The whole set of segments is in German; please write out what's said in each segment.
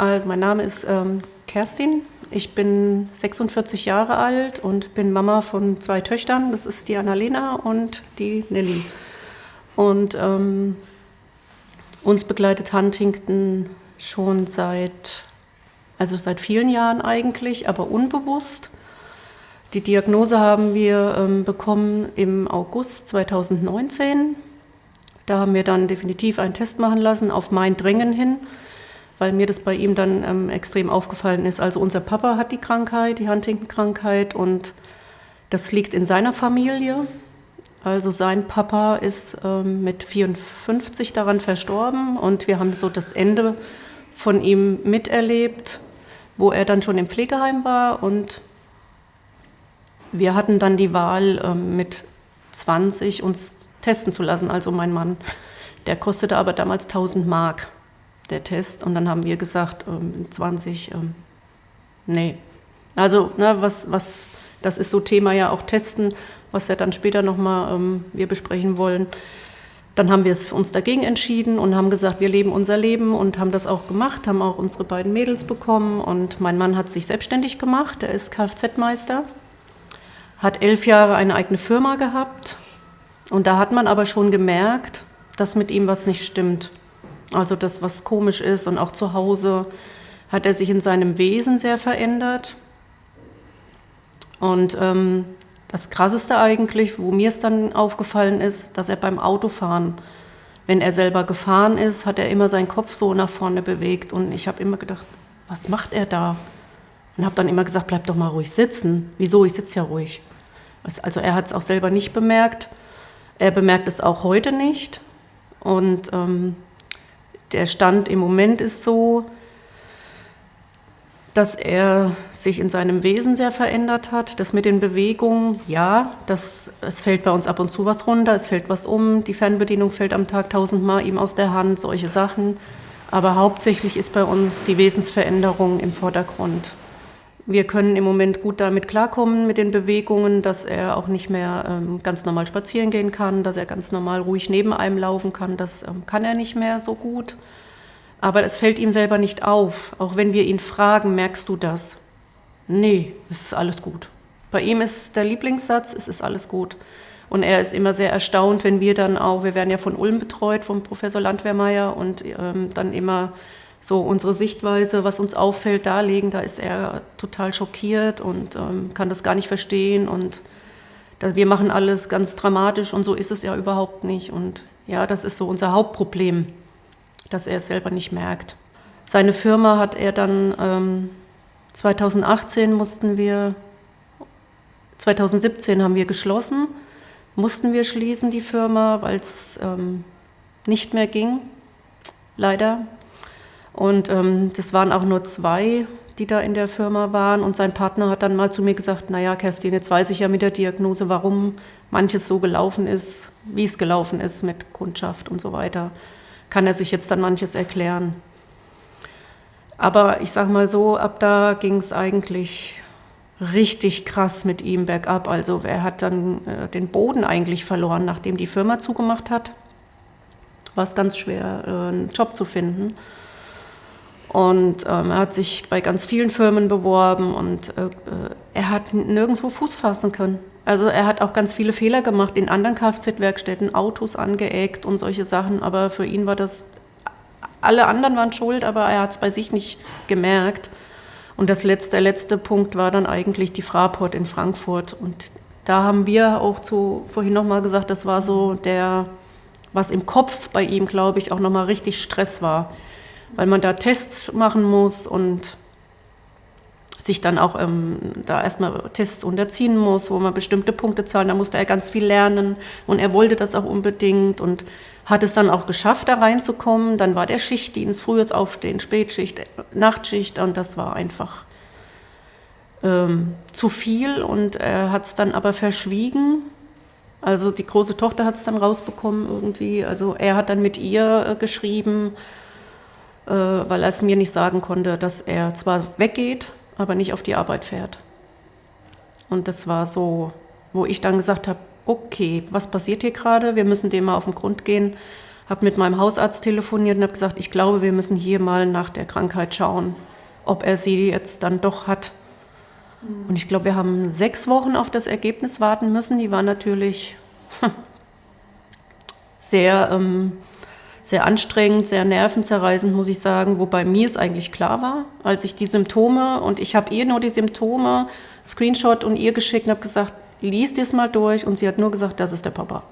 Also mein Name ist ähm, Kerstin. Ich bin 46 Jahre alt und bin Mama von zwei Töchtern. Das ist die Annalena und die Nelly. Und ähm, uns begleitet Huntington schon seit, also seit vielen Jahren eigentlich, aber unbewusst. Die Diagnose haben wir ähm, bekommen im August 2019. Da haben wir dann definitiv einen Test machen lassen, auf mein Drängen hin, weil mir das bei ihm dann ähm, extrem aufgefallen ist. Also unser Papa hat die Krankheit, die Huntington-Krankheit und das liegt in seiner Familie. Also sein Papa ist ähm, mit 54 daran verstorben und wir haben so das Ende von ihm miterlebt, wo er dann schon im Pflegeheim war und wir hatten dann die Wahl, ähm, mit 20 uns testen zu lassen, also mein Mann. Der kostete aber damals 1000 Mark, der Test. Und dann haben wir gesagt, 20, ähm, ähm, nee. Also, ne, was, was, das ist so Thema ja auch Testen, was ja dann später nochmal ähm, wir besprechen wollen. Dann haben wir es uns dagegen entschieden und haben gesagt, wir leben unser Leben und haben das auch gemacht, haben auch unsere beiden Mädels bekommen und mein Mann hat sich selbstständig gemacht, er ist Kfz-Meister hat elf Jahre eine eigene Firma gehabt und da hat man aber schon gemerkt, dass mit ihm was nicht stimmt. Also das, was komisch ist und auch zu Hause hat er sich in seinem Wesen sehr verändert. Und ähm, das Krasseste eigentlich, wo mir es dann aufgefallen ist, dass er beim Autofahren, wenn er selber gefahren ist, hat er immer seinen Kopf so nach vorne bewegt. Und ich habe immer gedacht, was macht er da? Und habe dann immer gesagt, bleib doch mal ruhig sitzen. Wieso? Ich sitze ja ruhig. Also er hat es auch selber nicht bemerkt. Er bemerkt es auch heute nicht. Und ähm, der Stand im Moment ist so, dass er sich in seinem Wesen sehr verändert hat. Das mit den Bewegungen, ja, das, es fällt bei uns ab und zu was runter, es fällt was um, die Fernbedienung fällt am Tag tausendmal ihm aus der Hand, solche Sachen. Aber hauptsächlich ist bei uns die Wesensveränderung im Vordergrund. Wir können im Moment gut damit klarkommen mit den Bewegungen, dass er auch nicht mehr ähm, ganz normal spazieren gehen kann, dass er ganz normal ruhig neben einem laufen kann. Das ähm, kann er nicht mehr so gut. Aber es fällt ihm selber nicht auf. Auch wenn wir ihn fragen, merkst du das? Nee, es ist alles gut. Bei ihm ist der Lieblingssatz, es ist alles gut. Und er ist immer sehr erstaunt, wenn wir dann auch, wir werden ja von Ulm betreut, vom Professor Landwehrmeier und ähm, dann immer so unsere Sichtweise, was uns auffällt, darlegen. Da ist er total schockiert und ähm, kann das gar nicht verstehen. Und da, wir machen alles ganz dramatisch und so ist es ja überhaupt nicht. Und ja, das ist so unser Hauptproblem, dass er es selber nicht merkt. Seine Firma hat er dann, ähm, 2018 mussten wir, 2017 haben wir geschlossen, mussten wir schließen, die Firma, weil es ähm, nicht mehr ging, leider. Und ähm, das waren auch nur zwei, die da in der Firma waren. Und sein Partner hat dann mal zu mir gesagt, naja, Kerstin, jetzt weiß ich ja mit der Diagnose, warum manches so gelaufen ist, wie es gelaufen ist mit Kundschaft und so weiter. Kann er sich jetzt dann manches erklären. Aber ich sage mal so, ab da ging es eigentlich richtig krass mit ihm bergab. Also er hat dann äh, den Boden eigentlich verloren, nachdem die Firma zugemacht hat. War es ganz schwer, äh, einen Job zu finden. Und ähm, er hat sich bei ganz vielen Firmen beworben und äh, er hat nirgendwo Fuß fassen können. Also er hat auch ganz viele Fehler gemacht in anderen Kfz-Werkstätten, Autos angeeckt und solche Sachen. Aber für ihn war das, alle anderen waren schuld, aber er hat es bei sich nicht gemerkt. Und das letzte, der letzte Punkt war dann eigentlich die Fraport in Frankfurt. Und da haben wir auch zu, vorhin nochmal gesagt, das war so der, was im Kopf bei ihm, glaube ich, auch nochmal richtig Stress war weil man da Tests machen muss und sich dann auch ähm, da erstmal Tests unterziehen muss, wo man bestimmte Punkte zahlen. Da musste er ganz viel lernen und er wollte das auch unbedingt und hat es dann auch geschafft, da reinzukommen. Dann war der Schichtdienst, frühes Aufstehen, Spätschicht, Nachtschicht und das war einfach ähm, zu viel und er hat es dann aber verschwiegen. Also die große Tochter hat es dann rausbekommen irgendwie. Also er hat dann mit ihr äh, geschrieben weil er es mir nicht sagen konnte, dass er zwar weggeht, aber nicht auf die Arbeit fährt. Und das war so, wo ich dann gesagt habe, okay, was passiert hier gerade? Wir müssen dem mal auf den Grund gehen. habe mit meinem Hausarzt telefoniert und habe gesagt, ich glaube, wir müssen hier mal nach der Krankheit schauen, ob er sie jetzt dann doch hat. Und ich glaube, wir haben sechs Wochen auf das Ergebnis warten müssen. Die war natürlich sehr, ähm, sehr anstrengend, sehr nervenzerreißend, muss ich sagen. Wobei mir es eigentlich klar war, als ich die Symptome, und ich habe ihr nur die Symptome, Screenshot und ihr geschickt und habe gesagt, lies das mal durch. Und sie hat nur gesagt, das ist der Papa.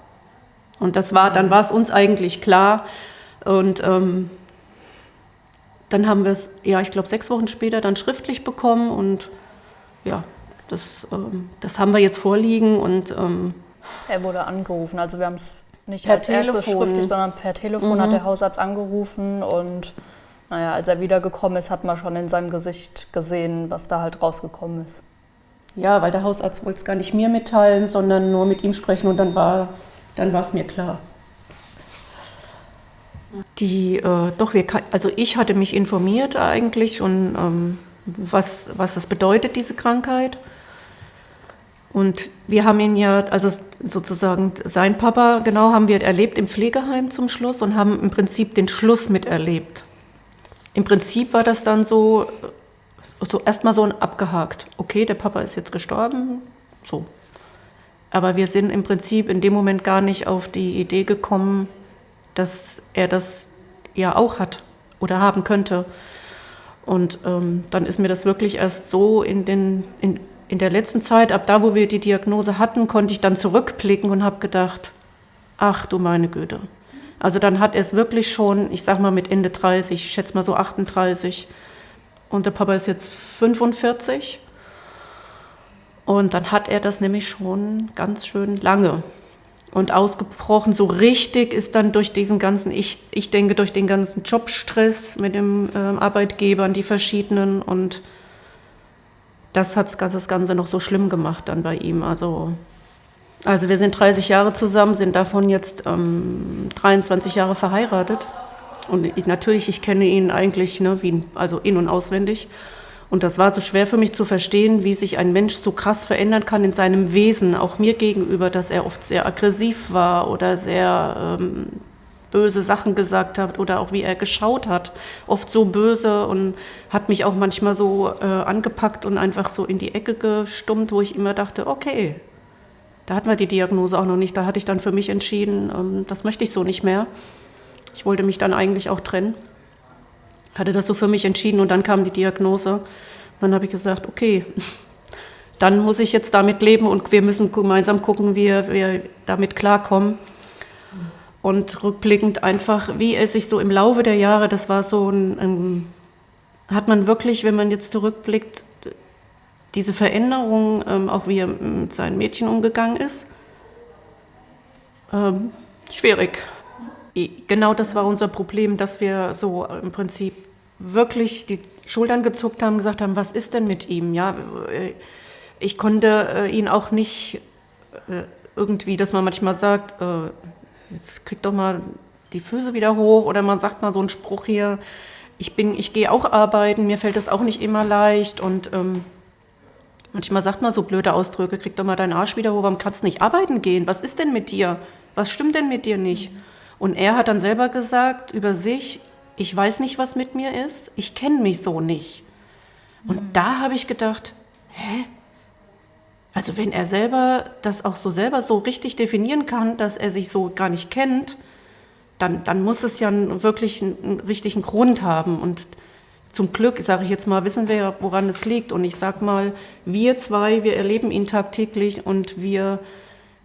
Und das war, dann war es uns eigentlich klar. Und ähm, dann haben wir es, ja, ich glaube, sechs Wochen später dann schriftlich bekommen und ja, das, ähm, das haben wir jetzt vorliegen und ähm, er wurde angerufen. Also wir haben es nicht per als Telefon. schriftlich, sondern per Telefon mhm. hat der Hausarzt angerufen und naja, als er wiedergekommen ist, hat man schon in seinem Gesicht gesehen, was da halt rausgekommen ist. Ja, weil der Hausarzt wollte es gar nicht mir mitteilen, sondern nur mit ihm sprechen und dann war dann es mir klar. Die, äh, doch, wir, also ich hatte mich informiert eigentlich schon, ähm, was, was das bedeutet, diese Krankheit. Und wir haben ihn ja, also sozusagen sein Papa, genau, haben wir erlebt im Pflegeheim zum Schluss und haben im Prinzip den Schluss miterlebt. Im Prinzip war das dann so, so erstmal so abgehakt. Okay, der Papa ist jetzt gestorben, so. Aber wir sind im Prinzip in dem Moment gar nicht auf die Idee gekommen, dass er das ja auch hat oder haben könnte. Und ähm, dann ist mir das wirklich erst so in, den, in, in der letzten Zeit, ab da, wo wir die Diagnose hatten, konnte ich dann zurückblicken und habe gedacht, ach du meine Güte. Also dann hat er es wirklich schon, ich sag mal mit Ende 30, ich schätze mal so 38. Und der Papa ist jetzt 45. Und dann hat er das nämlich schon ganz schön lange. Und ausgebrochen, so richtig ist dann durch diesen ganzen, ich, ich denke, durch den ganzen Jobstress mit dem äh, Arbeitgebern, die verschiedenen. Und das hat das Ganze noch so schlimm gemacht dann bei ihm. Also, also wir sind 30 Jahre zusammen, sind davon jetzt ähm, 23 Jahre verheiratet. Und ich, natürlich, ich kenne ihn eigentlich, ne, wie, also in- und auswendig. Und das war so schwer für mich zu verstehen, wie sich ein Mensch so krass verändern kann in seinem Wesen, auch mir gegenüber, dass er oft sehr aggressiv war oder sehr ähm, böse Sachen gesagt hat oder auch wie er geschaut hat, oft so böse und hat mich auch manchmal so äh, angepackt und einfach so in die Ecke gestummt, wo ich immer dachte, okay, da hatten wir die Diagnose auch noch nicht, da hatte ich dann für mich entschieden, ähm, das möchte ich so nicht mehr. Ich wollte mich dann eigentlich auch trennen hatte das so für mich entschieden und dann kam die Diagnose. Und dann habe ich gesagt, okay, dann muss ich jetzt damit leben und wir müssen gemeinsam gucken, wie wir damit klarkommen. Und rückblickend einfach, wie er sich so im Laufe der Jahre, das war so ein, ein hat man wirklich, wenn man jetzt zurückblickt, diese Veränderung, ähm, auch wie er mit seinen Mädchen umgegangen ist, ähm, schwierig. Genau das war unser Problem, dass wir so im Prinzip wirklich die Schultern gezuckt haben, gesagt haben, was ist denn mit ihm? Ja, äh, ich konnte äh, ihn auch nicht äh, irgendwie, dass man manchmal sagt, jetzt krieg doch mal die Füße wieder hoch oder man sagt mal so einen Spruch hier, ich bin, ich gehe auch arbeiten, mir fällt das auch nicht immer leicht und ähm, manchmal sagt man so blöde Ausdrücke, krieg doch mal deinen Arsch wieder hoch, warum kannst du nicht arbeiten gehen? Was ist denn mit dir? Was stimmt denn mit dir nicht? Und er hat dann selber gesagt über sich, ich weiß nicht, was mit mir ist, ich kenne mich so nicht. Und mhm. da habe ich gedacht, hä? Also wenn er selber das auch so selber so richtig definieren kann, dass er sich so gar nicht kennt, dann, dann muss es ja wirklich einen, einen richtigen Grund haben. Und zum Glück, sage ich jetzt mal, wissen wir ja, woran es liegt. Und ich sage mal, wir zwei, wir erleben ihn tagtäglich und wir,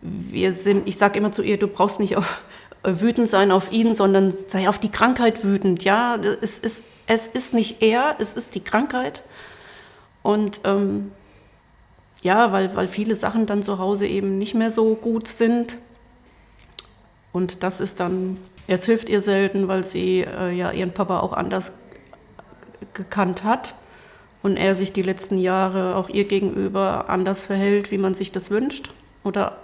wir sind, ich sage immer zu ihr, du brauchst nicht auf, wütend sein auf ihn, sondern sei auf die Krankheit wütend. Ja, es ist, es ist nicht er, es ist die Krankheit. Und ähm, ja, weil, weil viele Sachen dann zu Hause eben nicht mehr so gut sind. Und das ist dann, es hilft ihr selten, weil sie äh, ja ihren Papa auch anders gekannt hat und er sich die letzten Jahre auch ihr gegenüber anders verhält, wie man sich das wünscht oder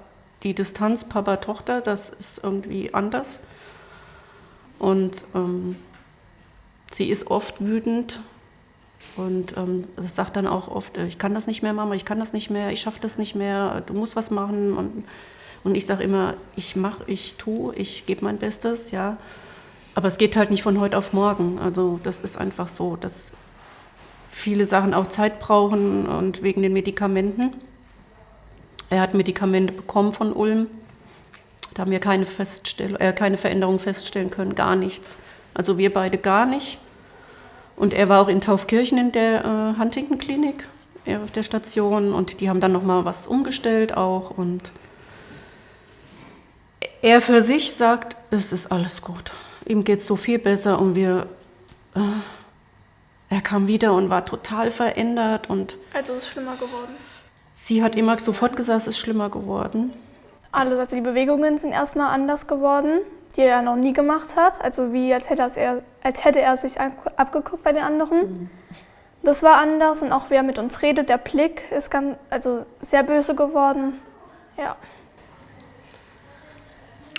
die Distanz Papa-Tochter, das ist irgendwie anders. Und ähm, sie ist oft wütend und ähm, sagt dann auch oft, ich kann das nicht mehr, Mama, ich kann das nicht mehr, ich schaffe das nicht mehr, du musst was machen. Und Und ich sage immer, ich mache, ich tue, ich gebe mein Bestes, ja. Aber es geht halt nicht von heute auf morgen. Also das ist einfach so, dass viele Sachen auch Zeit brauchen und wegen den Medikamenten. Er hat Medikamente bekommen von Ulm. Da haben wir keine, Feststell äh, keine Veränderung feststellen können, gar nichts. Also wir beide gar nicht. Und er war auch in Taufkirchen in der äh, Huntington-Klinik auf der Station und die haben dann nochmal was umgestellt auch und er für sich sagt, es ist alles gut. Ihm geht es so viel besser und wir, äh, er kam wieder und war total verändert und. Also ist es schlimmer geworden. Sie hat immer sofort gesagt, es ist schlimmer geworden. Alles, also die Bewegungen sind erstmal anders geworden, die er noch nie gemacht hat. Also wie als hätte, er, als hätte er sich abgeguckt bei den anderen. Mhm. Das war anders und auch wie er mit uns redet, der Blick ist ganz, also sehr böse geworden. Ja.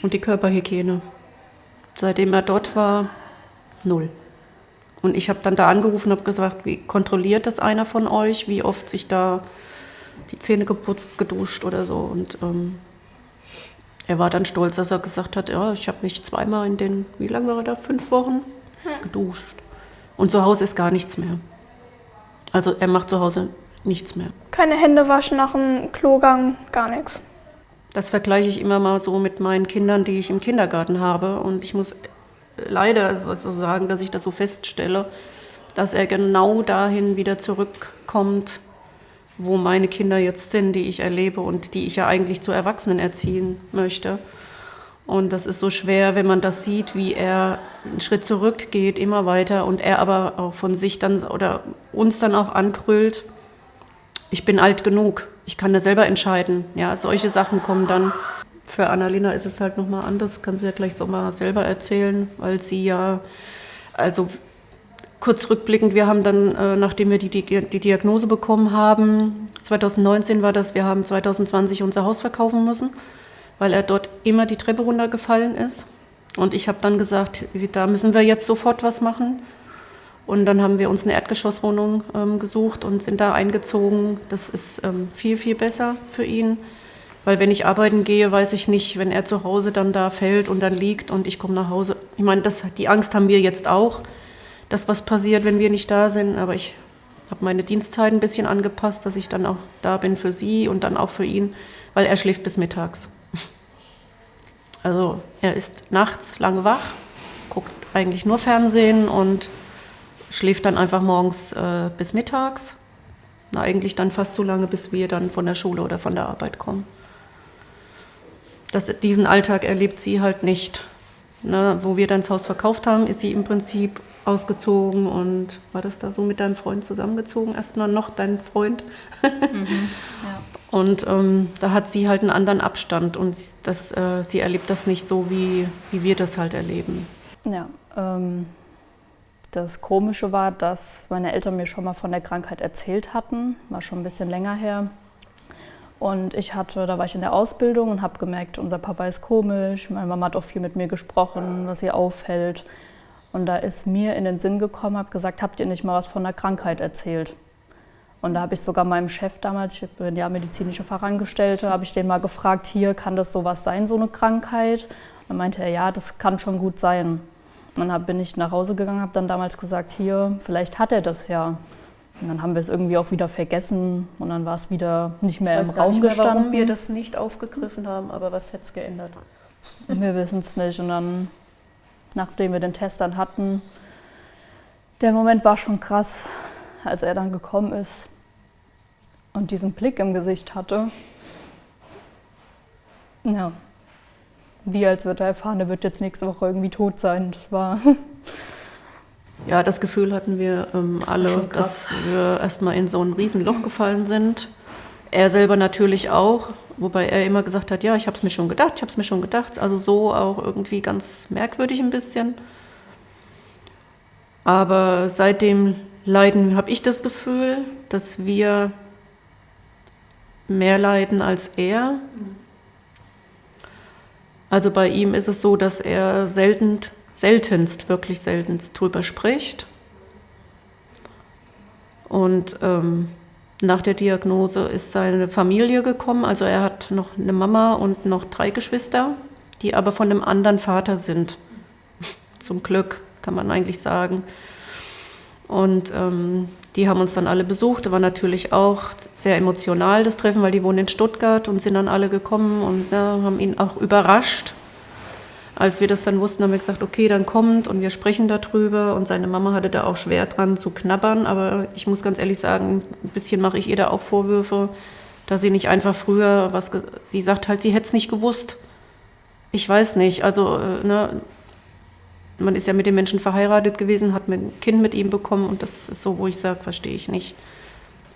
Und die Körperhygiene. Seitdem er dort war, null. Und ich habe dann da angerufen und habe gesagt, wie kontrolliert das einer von euch, wie oft sich da die Zähne geputzt, geduscht oder so. Und ähm, er war dann stolz, dass er gesagt hat, ja, ich habe mich zweimal in den, wie lange war er da, fünf Wochen geduscht. Und zu Hause ist gar nichts mehr. Also er macht zu Hause nichts mehr. Keine Hände waschen nach dem Klogang, gar nichts. Das vergleiche ich immer mal so mit meinen Kindern, die ich im Kindergarten habe. Und ich muss leider so sagen, dass ich das so feststelle, dass er genau dahin wieder zurückkommt, wo meine Kinder jetzt sind, die ich erlebe und die ich ja eigentlich zu Erwachsenen erziehen möchte. Und das ist so schwer, wenn man das sieht, wie er einen Schritt zurück geht, immer weiter und er aber auch von sich dann oder uns dann auch anbrüllt, ich bin alt genug, ich kann da selber entscheiden. Ja, solche Sachen kommen dann. Für Annalena ist es halt nochmal anders, kann sie ja gleich so mal selber erzählen, weil sie ja, also kurz rückblickend, wir haben dann, äh, nachdem wir die, die Diagnose bekommen haben, 2019 war das, wir haben 2020 unser Haus verkaufen müssen weil er dort immer die Treppe runtergefallen ist. Und ich habe dann gesagt, da müssen wir jetzt sofort was machen. Und dann haben wir uns eine Erdgeschosswohnung ähm, gesucht und sind da eingezogen. Das ist ähm, viel, viel besser für ihn. Weil wenn ich arbeiten gehe, weiß ich nicht, wenn er zu Hause dann da fällt und dann liegt und ich komme nach Hause. Ich meine, die Angst haben wir jetzt auch, dass was passiert, wenn wir nicht da sind. Aber ich habe meine Dienstzeit ein bisschen angepasst, dass ich dann auch da bin für sie und dann auch für ihn, weil er schläft bis mittags. Also er ist nachts lange wach, guckt eigentlich nur Fernsehen und schläft dann einfach morgens äh, bis mittags. Na, eigentlich dann fast so lange, bis wir dann von der Schule oder von der Arbeit kommen. Das, diesen Alltag erlebt sie halt nicht. Ne, wo wir dann das Haus verkauft haben, ist sie im Prinzip ausgezogen und war das da so mit deinem Freund zusammengezogen? Erstmal noch dein Freund. Mhm, ja. Und ähm, da hat sie halt einen anderen Abstand und das, äh, sie erlebt das nicht so, wie, wie wir das halt erleben. Ja, ähm, das Komische war, dass meine Eltern mir schon mal von der Krankheit erzählt hatten, war schon ein bisschen länger her. Und ich hatte, da war ich in der Ausbildung und habe gemerkt, unser Papa ist komisch, meine Mama hat auch viel mit mir gesprochen, was ihr auffällt. Und da ist mir in den Sinn gekommen, habe gesagt, habt ihr nicht mal was von der Krankheit erzählt? Und da habe ich sogar meinem Chef damals, ich bin ja medizinische Fachangestellte, habe ich den mal gefragt, hier kann das sowas sein, so eine Krankheit? Und dann meinte er, ja, das kann schon gut sein. Und dann bin ich nach Hause gegangen, habe dann damals gesagt, hier, vielleicht hat er das ja. Und dann haben wir es irgendwie auch wieder vergessen und dann war es wieder nicht mehr im Raum mehr, gestanden. Warum wir das nicht aufgegriffen haben, aber was hätte es geändert? Wir wissen es nicht. Und dann, nachdem wir den Test dann hatten, der Moment war schon krass als er dann gekommen ist und diesen Blick im Gesicht hatte. Ja, wie als würde er erfahren, er wird jetzt nächste Woche irgendwie tot sein. Das war. Ja, das Gefühl hatten wir ähm, alle, dass wir erstmal in so ein Riesenloch gefallen sind. Er selber natürlich auch, wobei er immer gesagt hat, ja, ich habe es mir schon gedacht, ich habe es mir schon gedacht. Also so auch irgendwie ganz merkwürdig ein bisschen. Aber seitdem leiden, habe ich das Gefühl, dass wir mehr leiden als er. Also bei ihm ist es so, dass er selten, seltenst, wirklich seltenst drüber spricht. Und ähm, nach der Diagnose ist seine Familie gekommen. Also er hat noch eine Mama und noch drei Geschwister, die aber von einem anderen Vater sind. Zum Glück, kann man eigentlich sagen. Und ähm, die haben uns dann alle besucht. Da war natürlich auch sehr emotional das Treffen, weil die wohnen in Stuttgart und sind dann alle gekommen und ne, haben ihn auch überrascht. Als wir das dann wussten, haben wir gesagt, okay, dann kommt und wir sprechen darüber. Und seine Mama hatte da auch schwer dran zu knabbern. Aber ich muss ganz ehrlich sagen, ein bisschen mache ich ihr da auch Vorwürfe, dass sie nicht einfach früher was, sie sagt halt, sie hätte es nicht gewusst. Ich weiß nicht, also äh, ne, man ist ja mit dem Menschen verheiratet gewesen, hat ein Kind mit ihm bekommen und das ist so, wo ich sage, verstehe ich nicht,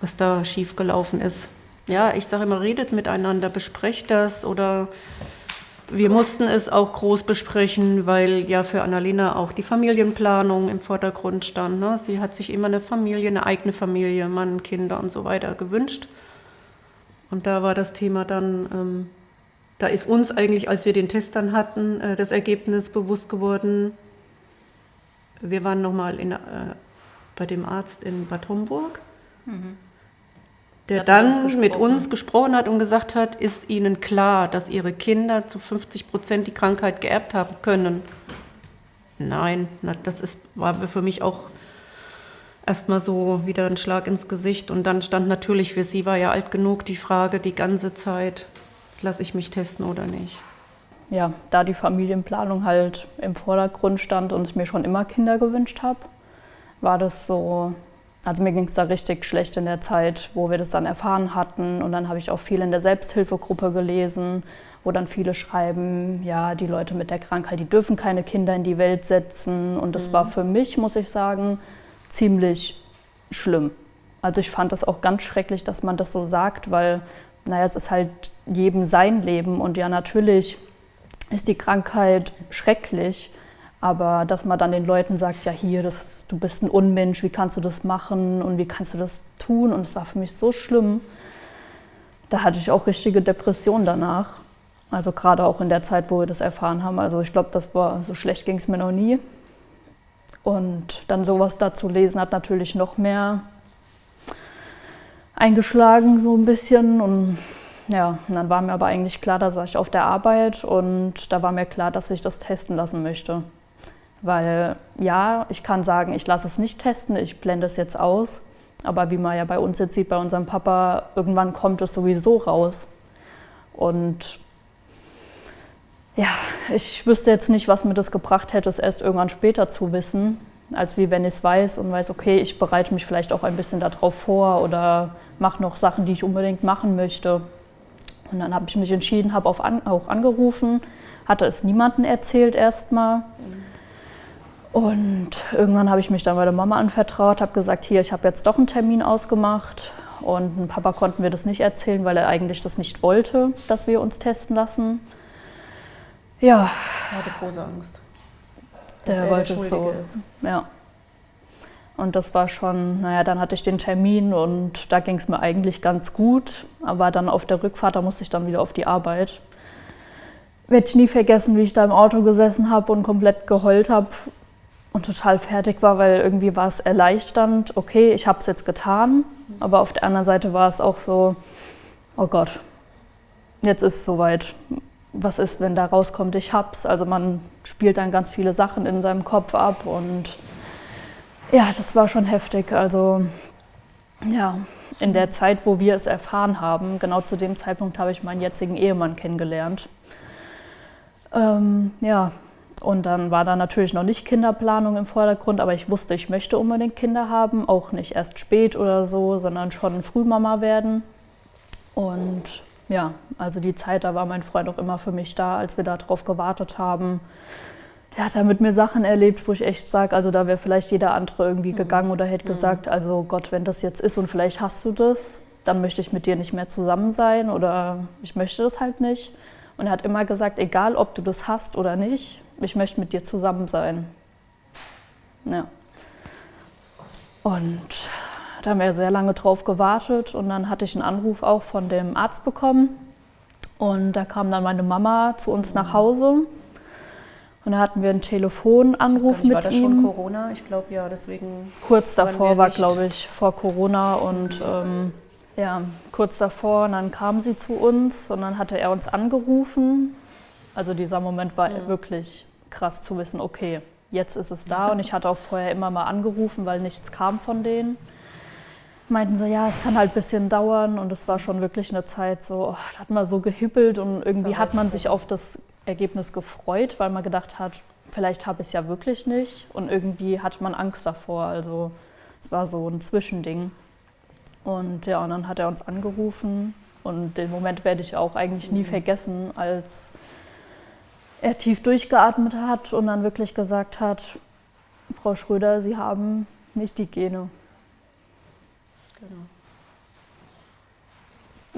was da schiefgelaufen ist. Ja, ich sage immer, redet miteinander, besprecht das oder wir mussten es auch groß besprechen, weil ja für Annalena auch die Familienplanung im Vordergrund stand. Ne? Sie hat sich immer eine Familie, eine eigene Familie, Mann, Kinder und so weiter gewünscht. Und da war das Thema dann, ähm, da ist uns eigentlich, als wir den Test dann hatten, äh, das Ergebnis bewusst geworden, wir waren nochmal äh, bei dem Arzt in Bad Homburg, mhm. der dann uns mit uns gesprochen hat und gesagt hat, ist Ihnen klar, dass Ihre Kinder zu 50 Prozent die Krankheit geerbt haben können? Nein, das ist, war für mich auch erstmal so wieder ein Schlag ins Gesicht. Und dann stand natürlich, für sie war ja alt genug, die Frage die ganze Zeit, lasse ich mich testen oder nicht ja, da die Familienplanung halt im Vordergrund stand und ich mir schon immer Kinder gewünscht habe, war das so, also mir ging es da richtig schlecht in der Zeit, wo wir das dann erfahren hatten. Und dann habe ich auch viel in der Selbsthilfegruppe gelesen, wo dann viele schreiben, ja, die Leute mit der Krankheit, die dürfen keine Kinder in die Welt setzen. Und das mhm. war für mich, muss ich sagen, ziemlich schlimm. Also ich fand das auch ganz schrecklich, dass man das so sagt, weil, naja, es ist halt jedem sein Leben. Und ja, natürlich ist die Krankheit schrecklich. Aber dass man dann den Leuten sagt, ja hier, das, du bist ein Unmensch, wie kannst du das machen und wie kannst du das tun? Und es war für mich so schlimm. Da hatte ich auch richtige Depressionen danach. Also gerade auch in der Zeit, wo wir das erfahren haben. Also ich glaube, das war so schlecht ging es mir noch nie. Und dann sowas dazu lesen hat natürlich noch mehr eingeschlagen so ein bisschen und ja, und dann war mir aber eigentlich klar, da saß ich auf der Arbeit und da war mir klar, dass ich das testen lassen möchte. Weil ja, ich kann sagen, ich lasse es nicht testen, ich blende es jetzt aus. Aber wie man ja bei uns jetzt sieht, bei unserem Papa, irgendwann kommt es sowieso raus. Und ja, ich wüsste jetzt nicht, was mir das gebracht hätte, es erst irgendwann später zu wissen, als wie wenn ich es weiß und weiß, okay, ich bereite mich vielleicht auch ein bisschen darauf vor oder mache noch Sachen, die ich unbedingt machen möchte. Und dann habe ich mich entschieden, habe an, auch angerufen, hatte es niemandem erzählt erstmal. Und irgendwann habe ich mich dann bei der Mama anvertraut, habe gesagt, hier, ich habe jetzt doch einen Termin ausgemacht. Und dem Papa konnten wir das nicht erzählen, weil er eigentlich das nicht wollte, dass wir uns testen lassen. Ja. Er hatte große Angst. Der wollte es so. Ist. Ja. Und das war schon, naja, dann hatte ich den Termin und da ging es mir eigentlich ganz gut. Aber dann auf der Rückfahrt, da musste ich dann wieder auf die Arbeit. Werde ich nie vergessen, wie ich da im Auto gesessen habe und komplett geheult habe und total fertig war, weil irgendwie war es erleichternd, okay, ich habe es jetzt getan. Aber auf der anderen Seite war es auch so, oh Gott, jetzt ist es soweit. Was ist, wenn da rauskommt, ich hab's? Also man spielt dann ganz viele Sachen in seinem Kopf ab und ja, das war schon heftig. Also ja, in der Zeit, wo wir es erfahren haben, genau zu dem Zeitpunkt habe ich meinen jetzigen Ehemann kennengelernt. Ähm, ja, und dann war da natürlich noch nicht Kinderplanung im Vordergrund, aber ich wusste, ich möchte unbedingt Kinder haben, auch nicht erst spät oder so, sondern schon Frühmama werden. Und ja, also die Zeit, da war mein Freund auch immer für mich da, als wir darauf gewartet haben der hat da mit mir Sachen erlebt, wo ich echt sage, also da wäre vielleicht jeder andere irgendwie mhm. gegangen oder hätte mhm. gesagt, also Gott, wenn das jetzt ist und vielleicht hast du das, dann möchte ich mit dir nicht mehr zusammen sein oder ich möchte das halt nicht. Und er hat immer gesagt, egal ob du das hast oder nicht, ich möchte mit dir zusammen sein. Ja. Und da haben wir sehr lange drauf gewartet und dann hatte ich einen Anruf auch von dem Arzt bekommen. Und da kam dann meine Mama zu uns nach Hause und da hatten wir einen Telefonanruf mit ihm. War das schon Corona? Ich glaube ja, deswegen. Kurz davor war, glaube ich, vor Corona und ähm, ja, kurz davor, und dann kam sie zu uns und dann hatte er uns angerufen. Also dieser Moment war ja. wirklich krass zu wissen, okay, jetzt ist es da. Und ich hatte auch vorher immer mal angerufen, weil nichts kam von denen. Meinten sie, ja, es kann halt ein bisschen dauern. Und es war schon wirklich eine Zeit so, oh, da hat man so gehippelt und irgendwie hat man sich auf das Ergebnis gefreut, weil man gedacht hat, vielleicht habe ich es ja wirklich nicht. Und irgendwie hatte man Angst davor. Also es war so ein Zwischending. Und ja, und dann hat er uns angerufen und den Moment werde ich auch eigentlich nie mhm. vergessen, als er tief durchgeatmet hat und dann wirklich gesagt hat, Frau Schröder, Sie haben nicht die Gene. Genau.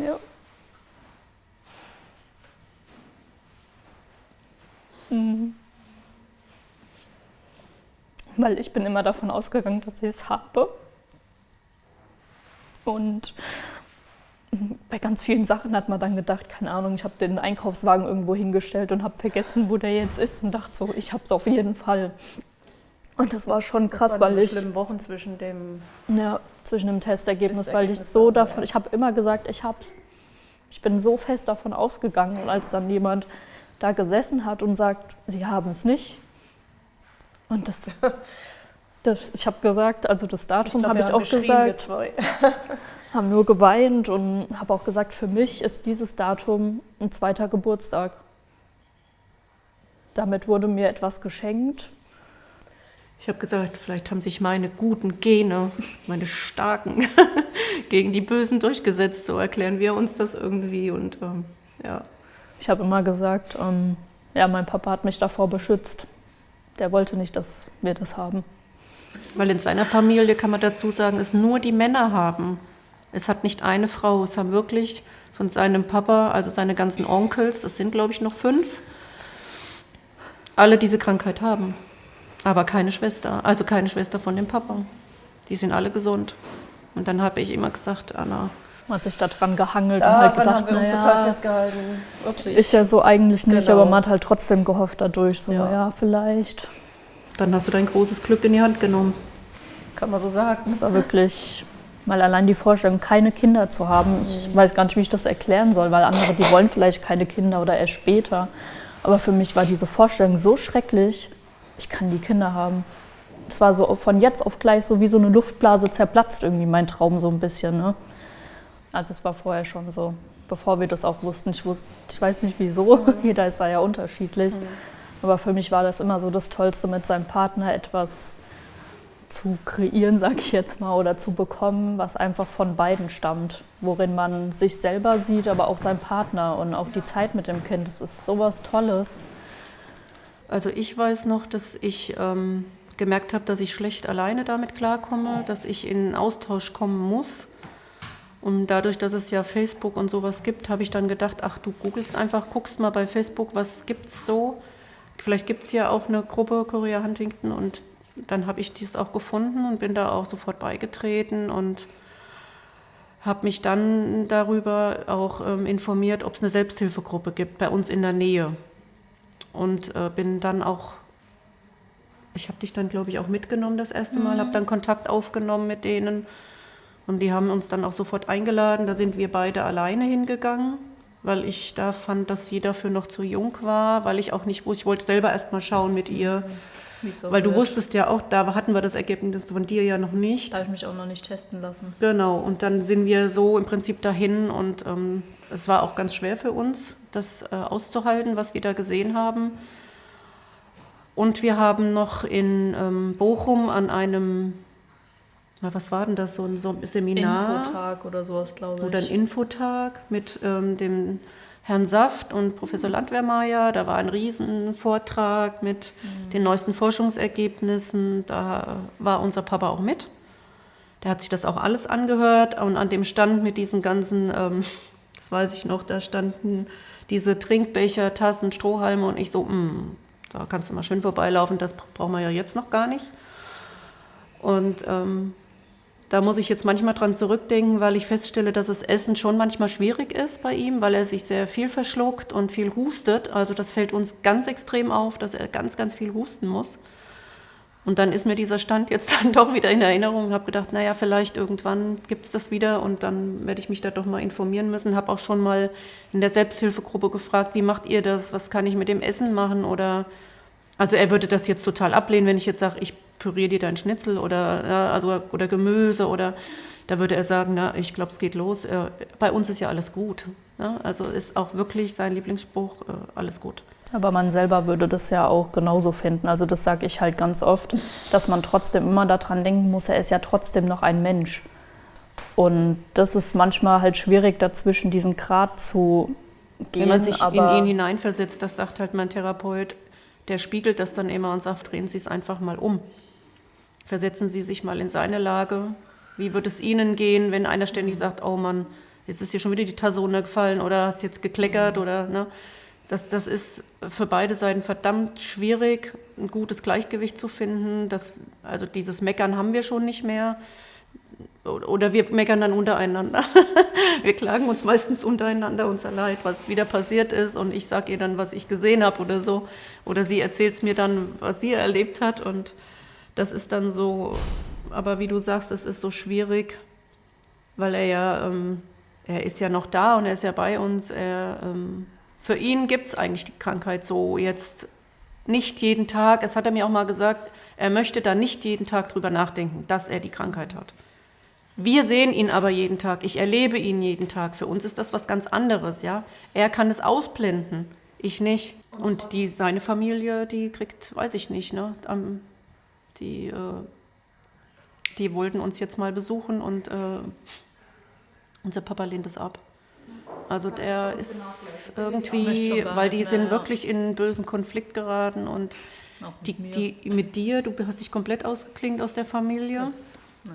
Ja. Mhm. Weil ich bin immer davon ausgegangen, dass ich es habe. Und bei ganz vielen Sachen hat man dann gedacht, keine Ahnung, ich habe den Einkaufswagen irgendwo hingestellt und habe vergessen, wo der jetzt ist und dachte so, ich habe es auf jeden Fall. Und das war schon krass, das weil ich schlimmen Wochen zwischen dem ja zwischen dem Testergebnis, weil ich so davon, ich habe immer gesagt, ich hab's. Ich bin so fest davon ausgegangen und als dann jemand da gesessen hat und sagt, sie haben es nicht. Und das Das, ich habe gesagt, also das Datum habe ich auch gesagt. haben nur geweint und habe auch gesagt, für mich ist dieses Datum ein zweiter Geburtstag. Damit wurde mir etwas geschenkt. Ich habe gesagt, vielleicht haben sich meine guten Gene, meine starken, gegen die Bösen durchgesetzt. So erklären wir uns das irgendwie. Und ähm, ja. Ich habe immer gesagt, ähm, ja, mein Papa hat mich davor beschützt. Der wollte nicht, dass wir das haben. Weil in seiner Familie, kann man dazu sagen, es nur die Männer haben. Es hat nicht eine Frau. Es haben wirklich von seinem Papa, also seine ganzen Onkels, das sind glaube ich noch fünf, alle diese Krankheit haben. Aber keine Schwester, also keine Schwester von dem Papa. Die sind alle gesund. Und dann habe ich immer gesagt, Anna, man hat sich da dran gehangelt ja, und halt gedacht, haben wir uns total festgehalten. Wirklich. Ist ja so eigentlich nicht, genau. aber man hat halt trotzdem gehofft dadurch, so ja, ja vielleicht. Dann hast du dein großes Glück in die Hand genommen. Kann man so sagen. Es war wirklich mal allein die Vorstellung, keine Kinder zu haben. Ich mhm. weiß gar nicht, wie ich das erklären soll, weil andere, die wollen vielleicht keine Kinder oder erst später. Aber für mich war diese Vorstellung so schrecklich, ich kann die Kinder haben. Es war so von jetzt auf gleich so wie so eine Luftblase zerplatzt irgendwie mein Traum so ein bisschen. Ne? Also es war vorher schon so, bevor wir das auch wussten. Ich, wusste, ich weiß nicht wieso, mhm. jeder ist da ja unterschiedlich. Mhm. Aber für mich war das immer so das Tollste, mit seinem Partner etwas zu kreieren, sage ich jetzt mal, oder zu bekommen, was einfach von beiden stammt, worin man sich selber sieht, aber auch seinen Partner und auch die Zeit mit dem Kind. Das ist sowas Tolles. Also ich weiß noch, dass ich ähm, gemerkt habe, dass ich schlecht alleine damit klarkomme, dass ich in Austausch kommen muss. Und dadurch, dass es ja Facebook und sowas gibt, habe ich dann gedacht, ach, du googelst einfach, guckst mal bei Facebook, was gibt es so Vielleicht gibt es ja auch eine Gruppe Korea Huntington und dann habe ich dies auch gefunden und bin da auch sofort beigetreten und habe mich dann darüber auch ähm, informiert, ob es eine Selbsthilfegruppe gibt bei uns in der Nähe. Und äh, bin dann auch, ich habe dich dann, glaube ich, auch mitgenommen das erste Mal, mhm. habe dann Kontakt aufgenommen mit denen. Und die haben uns dann auch sofort eingeladen. Da sind wir beide alleine hingegangen weil ich da fand, dass sie dafür noch zu jung war, weil ich auch nicht wusste, ich wollte selber erst mal schauen mit ihr. So weil wird. du wusstest ja auch, da hatten wir das Ergebnis von dir ja noch nicht. Da habe ich mich auch noch nicht testen lassen. Genau, und dann sind wir so im Prinzip dahin und ähm, es war auch ganz schwer für uns, das äh, auszuhalten, was wir da gesehen haben. Und wir haben noch in ähm, Bochum an einem was war denn das, so ein, so ein Seminar? Infotag oder sowas, glaube ich. Oder ein Infotag mit ähm, dem Herrn Saft und Professor Landwehrmeier. Da war ein Riesenvortrag mit mhm. den neuesten Forschungsergebnissen. Da war unser Papa auch mit. Der hat sich das auch alles angehört und an dem Stand mit diesen ganzen, ähm, das weiß ich noch, da standen diese Trinkbecher, Tassen, Strohhalme und ich so, mh, hm, da kannst du mal schön vorbeilaufen, das brauchen wir ja jetzt noch gar nicht. Und ähm, da muss ich jetzt manchmal dran zurückdenken, weil ich feststelle, dass das Essen schon manchmal schwierig ist bei ihm, weil er sich sehr viel verschluckt und viel hustet. Also das fällt uns ganz extrem auf, dass er ganz, ganz viel husten muss. Und dann ist mir dieser Stand jetzt dann doch wieder in Erinnerung und habe gedacht, naja, vielleicht irgendwann gibt es das wieder und dann werde ich mich da doch mal informieren müssen. Habe auch schon mal in der Selbsthilfegruppe gefragt, wie macht ihr das? Was kann ich mit dem Essen machen? Oder also er würde das jetzt total ablehnen, wenn ich jetzt sage, ich püriere dir dein Schnitzel oder, ja, also, oder Gemüse oder da würde er sagen, na, ich glaube, es geht los. Äh, bei uns ist ja alles gut. Ne? Also ist auch wirklich sein Lieblingsspruch, äh, alles gut. Aber man selber würde das ja auch genauso finden. Also das sage ich halt ganz oft, dass man trotzdem immer daran denken muss, er ist ja trotzdem noch ein Mensch. Und das ist manchmal halt schwierig, dazwischen diesen Grad zu gehen. Wenn man sich in ihn hineinversetzt, das sagt halt mein Therapeut, der spiegelt das dann immer und sagt, drehen Sie es einfach mal um. Versetzen Sie sich mal in seine Lage. Wie wird es Ihnen gehen, wenn einer ständig sagt, oh Mann, jetzt ist dir schon wieder die Tasse runtergefallen oder hast jetzt gekleckert oder, ne? Das, das ist für beide Seiten verdammt schwierig, ein gutes Gleichgewicht zu finden. Das, also dieses Meckern haben wir schon nicht mehr. Oder wir meckern dann untereinander. wir klagen uns meistens untereinander unser Leid, was wieder passiert ist. Und ich sage ihr dann, was ich gesehen habe oder so. Oder sie erzählt es mir dann, was sie erlebt hat. Und das ist dann so, aber wie du sagst, es ist so schwierig, weil er ja, ähm, er ist ja noch da und er ist ja bei uns. Er, ähm, für ihn gibt es eigentlich die Krankheit so jetzt nicht jeden Tag. Es hat er mir auch mal gesagt, er möchte da nicht jeden Tag drüber nachdenken, dass er die Krankheit hat. Wir sehen ihn aber jeden Tag. Ich erlebe ihn jeden Tag. Für uns ist das was ganz anderes, ja. Er kann es ausblenden, ich nicht. Und die, seine Familie, die kriegt, weiß ich nicht, ne? Die, äh, die wollten uns jetzt mal besuchen und äh, unser Papa lehnt es ab. Also der ist irgendwie, weil die sind wirklich in einen bösen Konflikt geraten und die, die mit dir, du hast dich komplett ausgeklingt aus der Familie.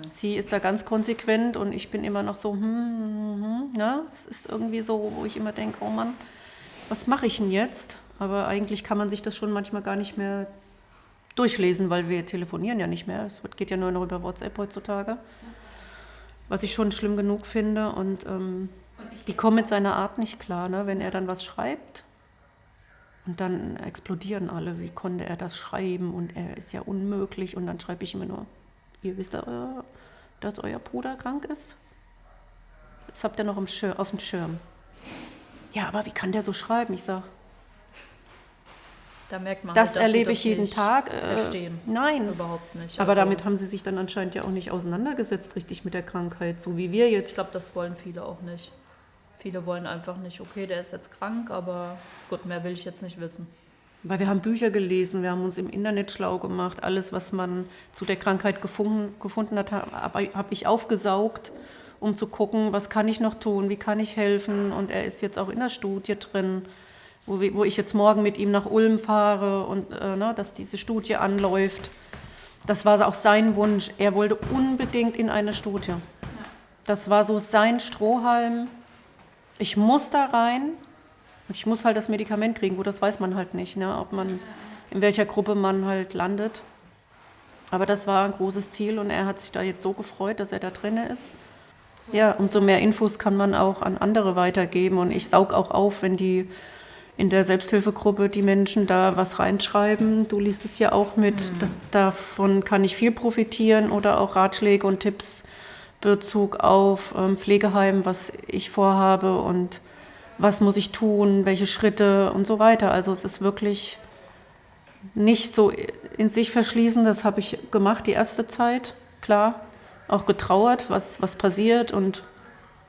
Sie ist da ganz konsequent und ich bin immer noch so, hm, hm, hm, ne? es ist irgendwie so, wo ich immer denke, oh Mann, was mache ich denn jetzt? Aber eigentlich kann man sich das schon manchmal gar nicht mehr durchlesen, weil wir telefonieren ja nicht mehr. Es geht ja nur noch über WhatsApp heutzutage, was ich schon schlimm genug finde und ähm, die kommen mit seiner Art nicht klar, ne? wenn er dann was schreibt. Und dann explodieren alle, wie konnte er das schreiben und er ist ja unmöglich. Und dann schreibe ich immer nur, ihr wisst, dass euer Bruder krank ist? Das habt ihr noch auf dem Schirm. Ja, aber wie kann der so schreiben? Ich sage, da merkt man das halt, erlebe ich jeden Tag. Äh, verstehen. Nein, überhaupt nicht. Aber also, damit haben sie sich dann anscheinend ja auch nicht auseinandergesetzt, richtig mit der Krankheit, so wie wir jetzt. Ich glaube, das wollen viele auch nicht. Viele wollen einfach nicht, okay, der ist jetzt krank, aber gut, mehr will ich jetzt nicht wissen. Weil wir haben Bücher gelesen, wir haben uns im Internet schlau gemacht. Alles, was man zu der Krankheit gefunden, gefunden hat, habe hab ich aufgesaugt, um zu gucken, was kann ich noch tun, wie kann ich helfen. Und er ist jetzt auch in der Studie drin, wo, wo ich jetzt morgen mit ihm nach Ulm fahre und äh, ne, dass diese Studie anläuft. Das war auch sein Wunsch. Er wollte unbedingt in eine Studie. Das war so sein Strohhalm ich muss da rein und ich muss halt das Medikament kriegen. Gut, das weiß man halt nicht, ne? ob man, in welcher Gruppe man halt landet. Aber das war ein großes Ziel und er hat sich da jetzt so gefreut, dass er da drin ist. Ja, umso mehr Infos kann man auch an andere weitergeben und ich saug auch auf, wenn die in der Selbsthilfegruppe die Menschen da was reinschreiben. Du liest es ja auch mit. Mhm. Das, davon kann ich viel profitieren oder auch Ratschläge und Tipps Bezug auf ähm, Pflegeheim, was ich vorhabe und was muss ich tun, welche Schritte und so weiter. Also es ist wirklich nicht so in sich verschließen, das habe ich gemacht die erste Zeit, klar, auch getrauert, was, was passiert und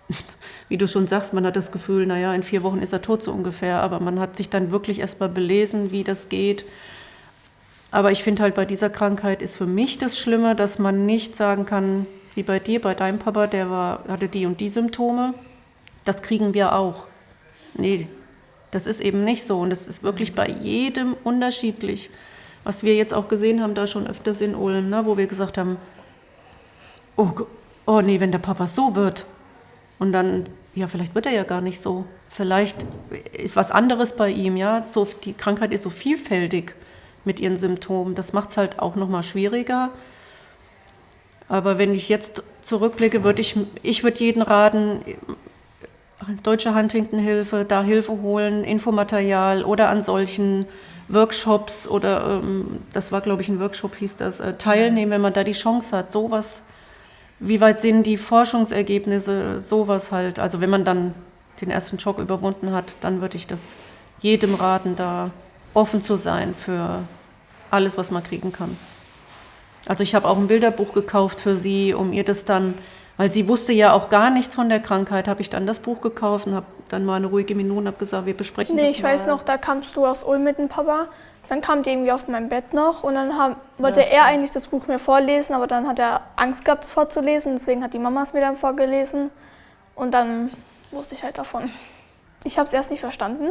wie du schon sagst, man hat das Gefühl, naja, in vier Wochen ist er tot so ungefähr, aber man hat sich dann wirklich erstmal belesen, wie das geht. Aber ich finde halt bei dieser Krankheit ist für mich das Schlimme, dass man nicht sagen kann, wie bei dir, bei deinem Papa, der war, hatte die und die Symptome. Das kriegen wir auch. Nee, das ist eben nicht so. Und das ist wirklich bei jedem unterschiedlich. Was wir jetzt auch gesehen haben, da schon öfters in Ulm, ne, wo wir gesagt haben, oh, oh nee, wenn der Papa so wird. Und dann, ja, vielleicht wird er ja gar nicht so. Vielleicht ist was anderes bei ihm, ja. So, die Krankheit ist so vielfältig mit ihren Symptomen. Das macht es halt auch nochmal schwieriger. Aber wenn ich jetzt zurückblicke, würde ich, ich würde jeden raten, Deutsche Huntington-Hilfe, da Hilfe holen, Infomaterial oder an solchen Workshops oder ähm, das war, glaube ich, ein Workshop, hieß das, äh, teilnehmen, wenn man da die Chance hat. Sowas, wie weit sind die Forschungsergebnisse, sowas halt. Also wenn man dann den ersten Schock überwunden hat, dann würde ich das jedem raten, da offen zu sein für alles, was man kriegen kann. Also ich habe auch ein Bilderbuch gekauft für sie, um ihr das dann, weil sie wusste ja auch gar nichts von der Krankheit, habe ich dann das Buch gekauft und habe dann mal eine ruhige Minute und habe gesagt, wir besprechen nee, das Nee, ich mal. weiß noch, da kamst du aus Ulm mit dem Papa. Dann kam die irgendwie auf mein Bett noch und dann haben, wollte ja, er eigentlich das Buch mir vorlesen, aber dann hat er Angst gehabt, es vorzulesen. Deswegen hat die Mama es mir dann vorgelesen und dann wusste ich halt davon. Ich habe es erst nicht verstanden.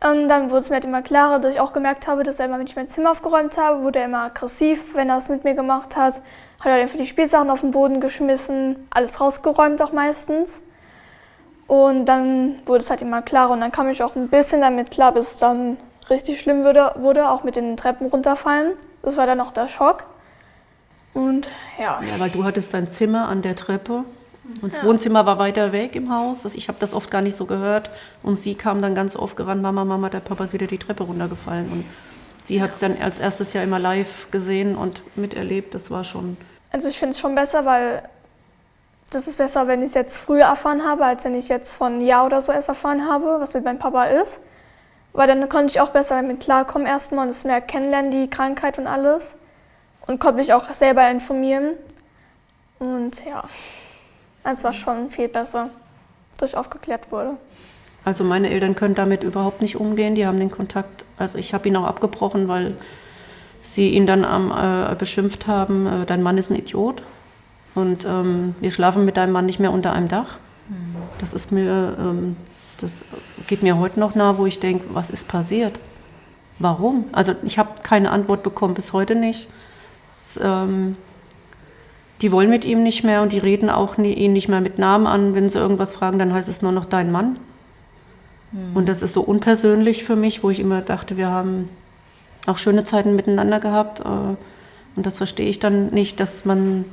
Und dann wurde es mir halt immer klarer, dass ich auch gemerkt habe, dass er immer, wenn ich mein Zimmer aufgeräumt habe, wurde er immer aggressiv, wenn er es mit mir gemacht hat. Hat er dann für die Spielsachen auf den Boden geschmissen, alles rausgeräumt auch meistens. Und dann wurde es halt immer klarer und dann kam ich auch ein bisschen damit klar, bis dann richtig schlimm wurde, wurde auch mit den Treppen runterfallen. Das war dann auch der Schock. Und ja. Ja, weil du hattest dein Zimmer an der Treppe und das ja. Wohnzimmer war weiter weg im Haus. Ich habe das oft gar nicht so gehört. Und sie kam dann ganz oft gerannt, Mama, Mama, der Papa ist wieder die Treppe runtergefallen. Und sie hat es dann als erstes Jahr immer live gesehen und miterlebt. Das war schon... Also ich finde es schon besser, weil das ist besser, wenn ich es jetzt früher erfahren habe, als wenn ich jetzt von Jahr oder so erst erfahren habe, was mit meinem Papa ist. Weil dann konnte ich auch besser damit klarkommen erstmal und es mehr kennenlernen, die Krankheit und alles. Und konnte mich auch selber informieren. Und ja. Es war schon viel besser, dass ich aufgeklärt wurde. Also meine Eltern können damit überhaupt nicht umgehen. Die haben den Kontakt, also ich habe ihn auch abgebrochen, weil sie ihn dann äh, beschimpft haben, äh, dein Mann ist ein Idiot und ähm, wir schlafen mit deinem Mann nicht mehr unter einem Dach. Das ist mir, ähm, das geht mir heute noch nah, wo ich denke, was ist passiert? Warum? Also ich habe keine Antwort bekommen, bis heute nicht. Es, ähm, die wollen mit ihm nicht mehr und die reden auch nie, ihn nicht mehr mit Namen an. Wenn sie irgendwas fragen, dann heißt es nur noch dein Mann. Mhm. Und das ist so unpersönlich für mich, wo ich immer dachte, wir haben auch schöne Zeiten miteinander gehabt. Äh, und das verstehe ich dann nicht, dass man,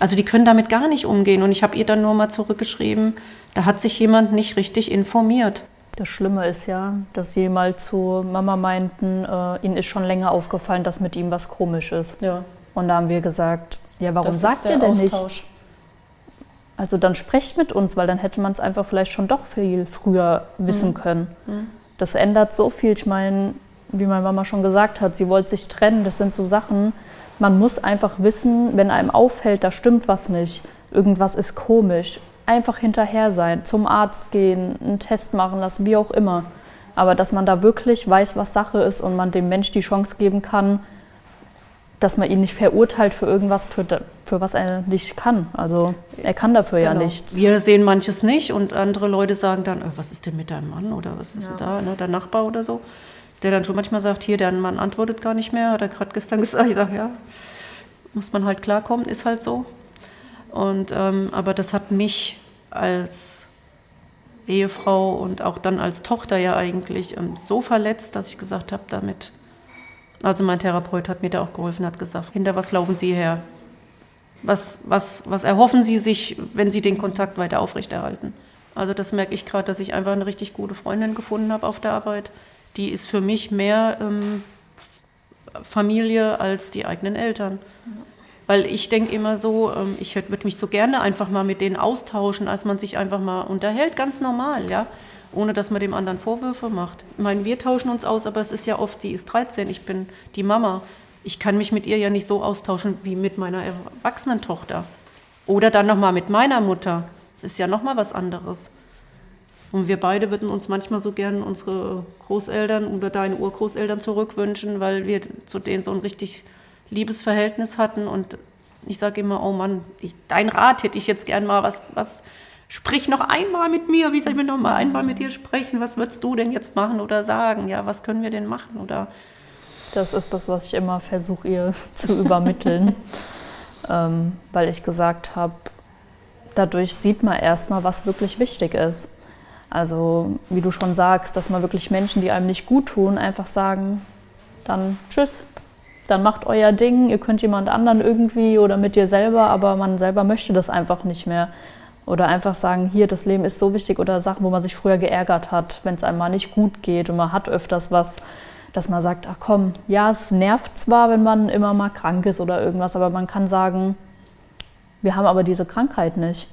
also die können damit gar nicht umgehen. Und ich habe ihr dann nur mal zurückgeschrieben, da hat sich jemand nicht richtig informiert. Das Schlimme ist ja, dass sie mal zu Mama meinten, äh, ihnen ist schon länger aufgefallen, dass mit ihm was komisch ist. Ja. Und da haben wir gesagt, ja, warum das sagt ihr denn Austausch. nicht? Also dann sprecht mit uns, weil dann hätte man es einfach vielleicht schon doch viel früher wissen mhm. können. Mhm. Das ändert so viel. Ich meine, wie meine Mama schon gesagt hat, sie wollte sich trennen. Das sind so Sachen, man muss einfach wissen, wenn einem auffällt, da stimmt was nicht, irgendwas ist komisch, einfach hinterher sein, zum Arzt gehen, einen Test machen lassen, wie auch immer. Aber dass man da wirklich weiß, was Sache ist und man dem Mensch die Chance geben kann, dass man ihn nicht verurteilt für irgendwas, für, für was er nicht kann. Also er kann dafür genau. ja nichts. Wir sehen manches nicht und andere Leute sagen dann, oh, was ist denn mit deinem Mann oder was ist ja. denn da, ne, der Nachbar oder so, der dann schon manchmal sagt, hier, der Mann antwortet gar nicht mehr, hat er gerade gestern gesagt. Ich sage, ja, muss man halt klarkommen, ist halt so. Und, ähm, aber das hat mich als Ehefrau und auch dann als Tochter ja eigentlich ähm, so verletzt, dass ich gesagt habe, damit also mein Therapeut hat mir da auch geholfen, hat gesagt, hinter was laufen Sie her? Was, was, was erhoffen Sie sich, wenn Sie den Kontakt weiter aufrechterhalten? Also das merke ich gerade, dass ich einfach eine richtig gute Freundin gefunden habe auf der Arbeit. Die ist für mich mehr ähm, Familie als die eigenen Eltern. Weil ich denke immer so, ähm, ich würde mich so gerne einfach mal mit denen austauschen, als man sich einfach mal unterhält, ganz normal, ja ohne dass man dem anderen Vorwürfe macht. Ich meine, wir tauschen uns aus, aber es ist ja oft, die ist 13, ich bin die Mama. Ich kann mich mit ihr ja nicht so austauschen wie mit meiner erwachsenen Tochter. Oder dann nochmal mit meiner Mutter. Ist ja nochmal was anderes. Und wir beide würden uns manchmal so gern unsere Großeltern oder deine Urgroßeltern zurückwünschen, weil wir zu denen so ein richtig liebes Verhältnis hatten. Und ich sage immer, oh Mann, ich, dein Rat hätte ich jetzt gern mal, was, was sprich noch einmal mit mir, wie soll ich mir noch mal einmal mit dir sprechen? Was würdest du denn jetzt machen oder sagen? Ja, was können wir denn machen? Oder das ist das, was ich immer versuche, ihr zu übermitteln, ähm, weil ich gesagt habe, dadurch sieht man erstmal, was wirklich wichtig ist. Also, wie du schon sagst, dass man wirklich Menschen, die einem nicht gut tun, einfach sagen, dann tschüss, dann macht euer Ding, ihr könnt jemand anderen irgendwie oder mit dir selber, aber man selber möchte das einfach nicht mehr. Oder einfach sagen, hier, das Leben ist so wichtig oder Sachen, wo man sich früher geärgert hat, wenn es einem mal nicht gut geht und man hat öfters was, dass man sagt, ach komm, ja, es nervt zwar, wenn man immer mal krank ist oder irgendwas, aber man kann sagen, wir haben aber diese Krankheit nicht.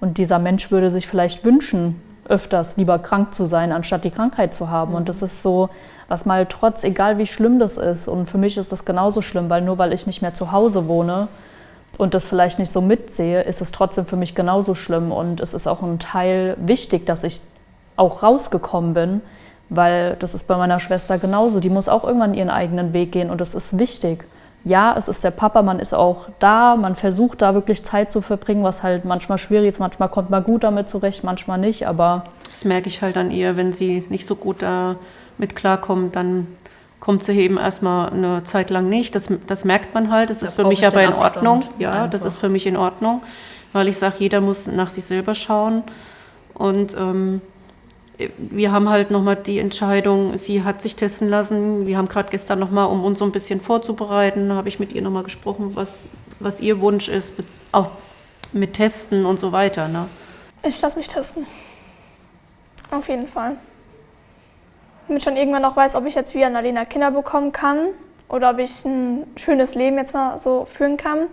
Und dieser Mensch würde sich vielleicht wünschen, öfters lieber krank zu sein, anstatt die Krankheit zu haben. Und das ist so, was mal trotz, egal wie schlimm das ist, und für mich ist das genauso schlimm, weil nur weil ich nicht mehr zu Hause wohne und das vielleicht nicht so mitsehe, ist es trotzdem für mich genauso schlimm. Und es ist auch ein Teil wichtig, dass ich auch rausgekommen bin, weil das ist bei meiner Schwester genauso. Die muss auch irgendwann ihren eigenen Weg gehen und das ist wichtig. Ja, es ist der Papa, man ist auch da, man versucht da wirklich Zeit zu verbringen, was halt manchmal schwierig ist. Manchmal kommt man gut damit zurecht, manchmal nicht, aber. Das merke ich halt an ihr, wenn sie nicht so gut damit klarkommt, dann kommt sie eben erstmal eine Zeit lang nicht. Das, das merkt man halt, das da ist für mich aber in Ordnung. Ja, einfach. das ist für mich in Ordnung, weil ich sage, jeder muss nach sich selber schauen. Und ähm, wir haben halt nochmal die Entscheidung, sie hat sich testen lassen. Wir haben gerade gestern nochmal, um uns so ein bisschen vorzubereiten, habe ich mit ihr nochmal gesprochen, was, was ihr Wunsch ist, auch mit Testen und so weiter. Ne? Ich lasse mich testen. Auf jeden Fall. Damit ich schon irgendwann noch weiß, ob ich jetzt wie Annalena Kinder bekommen kann oder ob ich ein schönes Leben jetzt mal so führen kann,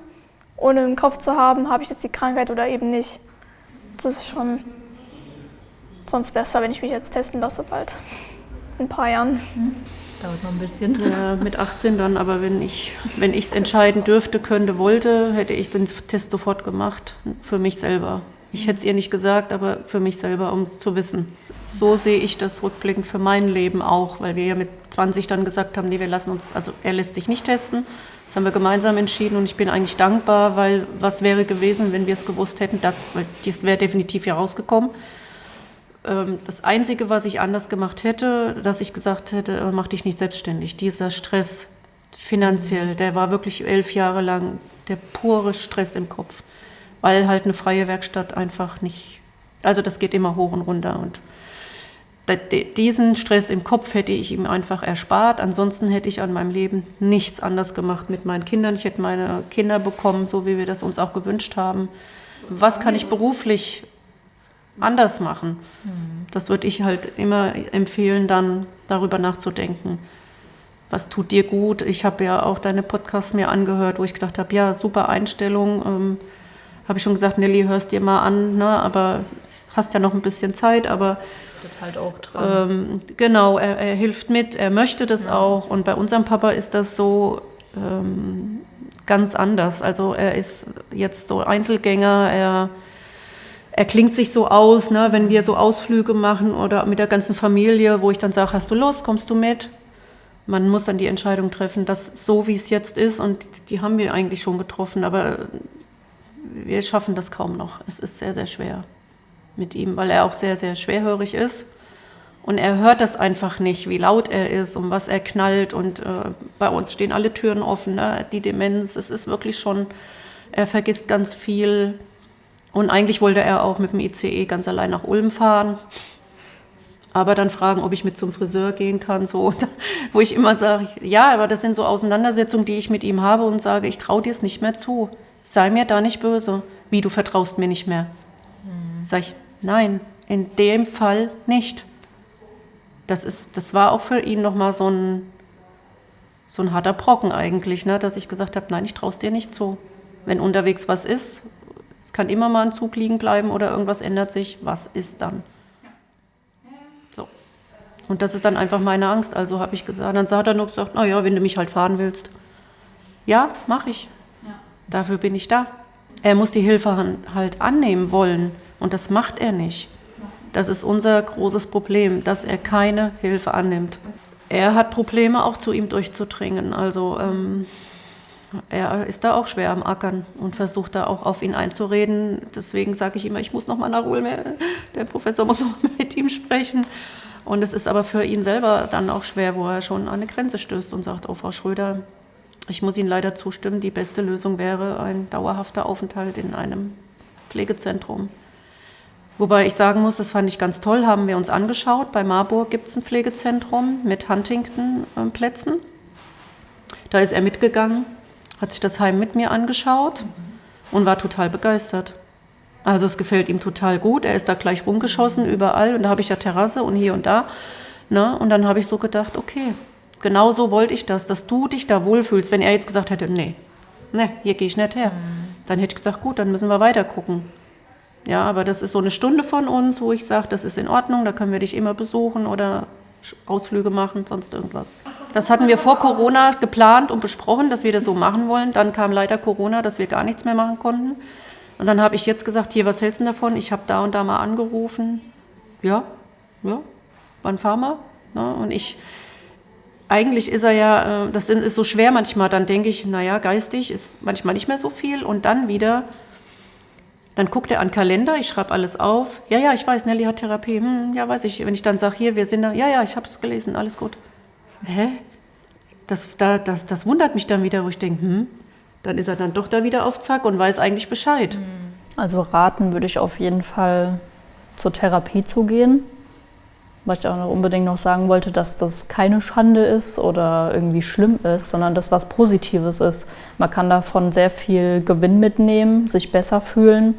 ohne im Kopf zu haben, habe ich jetzt die Krankheit oder eben nicht. Das ist schon sonst besser, wenn ich mich jetzt testen lasse bald. In ein paar Jahren. Hm. Dauert noch ein bisschen. Ja, mit 18 dann, aber wenn ich wenn es entscheiden dürfte, könnte, wollte, hätte ich den Test sofort gemacht. Für mich selber. Ich hätte es ihr nicht gesagt, aber für mich selber, um es zu wissen. So sehe ich das rückblickend für mein Leben auch, weil wir ja mit 20 dann gesagt haben, nee, wir lassen uns, also er lässt sich nicht testen. Das haben wir gemeinsam entschieden und ich bin eigentlich dankbar, weil was wäre gewesen, wenn wir es gewusst hätten, das, weil das wäre definitiv hier rausgekommen. Ähm, das Einzige, was ich anders gemacht hätte, dass ich gesagt hätte, äh, mach dich nicht selbstständig. Dieser Stress finanziell, der war wirklich elf Jahre lang der pure Stress im Kopf, weil halt eine freie Werkstatt einfach nicht, also das geht immer hoch und runter und diesen Stress im Kopf hätte ich ihm einfach erspart. Ansonsten hätte ich an meinem Leben nichts anders gemacht mit meinen Kindern. Ich hätte meine Kinder bekommen, so wie wir das uns auch gewünscht haben. Was kann ich beruflich anders machen. Das würde ich halt immer empfehlen, dann darüber nachzudenken. Was tut dir gut? Ich habe ja auch deine Podcasts mir angehört, wo ich gedacht habe, ja, super Einstellung. Ähm, habe ich schon gesagt, Nelly, hörst dir mal an, ne? aber hast ja noch ein bisschen Zeit, aber halt auch dran. Ähm, genau, er, er, hilft mit, er möchte das ja. auch. Und bei unserem Papa ist das so ähm, ganz anders. Also er ist jetzt so Einzelgänger, er er klingt sich so aus, ne, wenn wir so Ausflüge machen oder mit der ganzen Familie, wo ich dann sage, hast du Lust, kommst du mit? Man muss dann die Entscheidung treffen, dass so wie es jetzt ist, und die haben wir eigentlich schon getroffen, aber wir schaffen das kaum noch. Es ist sehr, sehr schwer mit ihm, weil er auch sehr, sehr schwerhörig ist. Und er hört das einfach nicht, wie laut er ist und was er knallt. Und äh, bei uns stehen alle Türen offen. Ne? Die Demenz, es ist wirklich schon, er vergisst ganz viel. Und eigentlich wollte er auch mit dem ICE ganz allein nach Ulm fahren. Aber dann fragen, ob ich mit zum Friseur gehen kann, so, wo ich immer sage, ja, aber das sind so Auseinandersetzungen, die ich mit ihm habe und sage, ich traue dir es nicht mehr zu. Sei mir da nicht böse. Wie, du vertraust mir nicht mehr? Mhm. Sag ich, nein, in dem Fall nicht. Das, ist, das war auch für ihn nochmal so ein, so ein harter Brocken eigentlich, ne? dass ich gesagt habe, nein, ich traue es dir nicht zu. Wenn unterwegs was ist es kann immer mal ein Zug liegen bleiben oder irgendwas ändert sich. Was ist dann? So. Und das ist dann einfach meine Angst. Also habe ich gesagt, dann hat er nur gesagt, naja, wenn du mich halt fahren willst. Ja, mache ich. Ja. Dafür bin ich da. Er muss die Hilfe halt annehmen wollen. Und das macht er nicht. Das ist unser großes Problem, dass er keine Hilfe annimmt. Er hat Probleme, auch zu ihm durchzudringen. Also ähm, er ist da auch schwer am Ackern und versucht da auch auf ihn einzureden. Deswegen sage ich immer, ich muss noch mal nach Ulm. Der Professor muss noch mit ihm sprechen. Und es ist aber für ihn selber dann auch schwer, wo er schon an eine Grenze stößt und sagt, oh Frau Schröder, ich muss Ihnen leider zustimmen, die beste Lösung wäre ein dauerhafter Aufenthalt in einem Pflegezentrum. Wobei ich sagen muss, das fand ich ganz toll, haben wir uns angeschaut. Bei Marburg gibt es ein Pflegezentrum mit Huntington-Plätzen. Da ist er mitgegangen hat sich das Heim mit mir angeschaut und war total begeistert. Also es gefällt ihm total gut. Er ist da gleich rumgeschossen überall und da habe ich ja Terrasse und hier und da. Ne? Und dann habe ich so gedacht, okay, genau so wollte ich das, dass du dich da wohlfühlst. Wenn er jetzt gesagt hätte, nee, nee, hier gehe ich nicht her, mhm. dann hätte ich gesagt, gut, dann müssen wir weiter gucken. Ja, aber das ist so eine Stunde von uns, wo ich sage, das ist in Ordnung, da können wir dich immer besuchen oder Ausflüge machen, sonst irgendwas. Das hatten wir vor Corona geplant und besprochen, dass wir das so machen wollen. Dann kam leider Corona, dass wir gar nichts mehr machen konnten. Und dann habe ich jetzt gesagt, hier, was hältst du davon? Ich habe da und da mal angerufen. Ja, ja, wann fahren wir? Ne? Und ich, eigentlich ist er ja, äh, das ist so schwer manchmal, dann denke ich, naja, geistig ist manchmal nicht mehr so viel und dann wieder dann guckt er an Kalender, ich schreibe alles auf. Ja, ja, ich weiß, Nelly hat Therapie. Hm, ja, weiß ich. Wenn ich dann sage, hier, wir sind da. Ja, ja, ich habe es gelesen, alles gut. Hä? Das, da, das, das wundert mich dann wieder, wo ich denke, hm, dann ist er dann doch da wieder auf Zack und weiß eigentlich Bescheid. Also raten würde ich auf jeden Fall zur Therapie zu gehen was ich auch noch unbedingt noch sagen wollte, dass das keine Schande ist oder irgendwie schlimm ist, sondern das was Positives ist. Man kann davon sehr viel Gewinn mitnehmen, sich besser fühlen,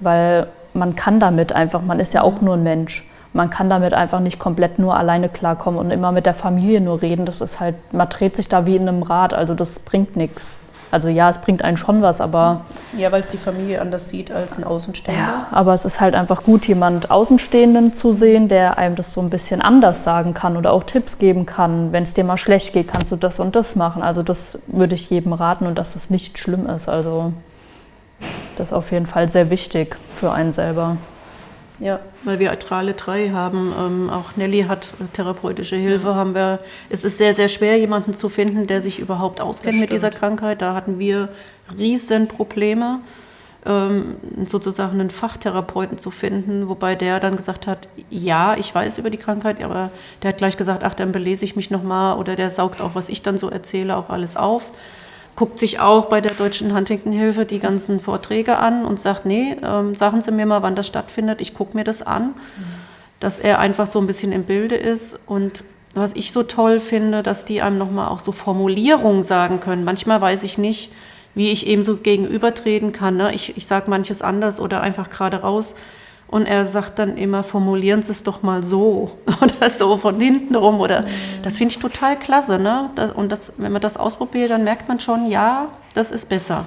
weil man kann damit einfach, man ist ja auch nur ein Mensch. Man kann damit einfach nicht komplett nur alleine klarkommen und immer mit der Familie nur reden. Das ist halt, man dreht sich da wie in einem Rad, also das bringt nichts. Also ja, es bringt einen schon was, aber... Ja, weil es die Familie anders sieht als ein Außenstehender. Ja, aber es ist halt einfach gut, jemand Außenstehenden zu sehen, der einem das so ein bisschen anders sagen kann oder auch Tipps geben kann. Wenn es dir mal schlecht geht, kannst du das und das machen. Also das würde ich jedem raten und dass das nicht schlimm ist. Also das ist auf jeden Fall sehr wichtig für einen selber. Ja, weil wir alle drei haben, ähm, auch Nelly hat therapeutische Hilfe, haben wir, es ist sehr, sehr schwer, jemanden zu finden, der sich überhaupt auskennt mit dieser Krankheit. Da hatten wir riesen Probleme, ähm, sozusagen einen Fachtherapeuten zu finden, wobei der dann gesagt hat, ja, ich weiß über die Krankheit, aber der hat gleich gesagt, ach, dann belese ich mich nochmal oder der saugt auch, was ich dann so erzähle, auch alles auf guckt sich auch bei der Deutschen Huntington-Hilfe die ganzen Vorträge an und sagt, nee, ähm, sagen Sie mir mal, wann das stattfindet, ich gucke mir das an. Dass er einfach so ein bisschen im Bilde ist und was ich so toll finde, dass die einem nochmal auch so Formulierungen sagen können. Manchmal weiß ich nicht, wie ich eben so gegenübertreten kann. Ne? Ich, ich sage manches anders oder einfach gerade raus. Und er sagt dann immer, formulieren Sie es doch mal so oder so von hinten rum. Oder mhm. das finde ich total klasse. Ne? Das, und das, wenn man das ausprobiert, dann merkt man schon, ja, das ist besser.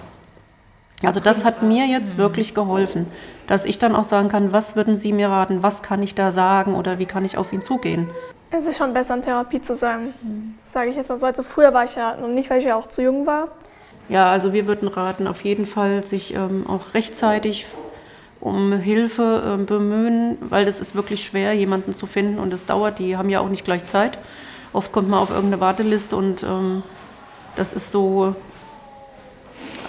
Also das hat mir jetzt mhm. wirklich geholfen, dass ich dann auch sagen kann, was würden Sie mir raten, was kann ich da sagen oder wie kann ich auf ihn zugehen. Es ist schon besser, in Therapie zu sein, mhm. sage ich jetzt mal so. Also früher war ich ja noch nicht, weil ich ja auch zu jung war. Ja, also wir würden raten, auf jeden Fall sich ähm, auch rechtzeitig um Hilfe äh, bemühen, weil es ist wirklich schwer, jemanden zu finden und es dauert. Die haben ja auch nicht gleich Zeit. Oft kommt man auf irgendeine Warteliste und ähm, das ist so,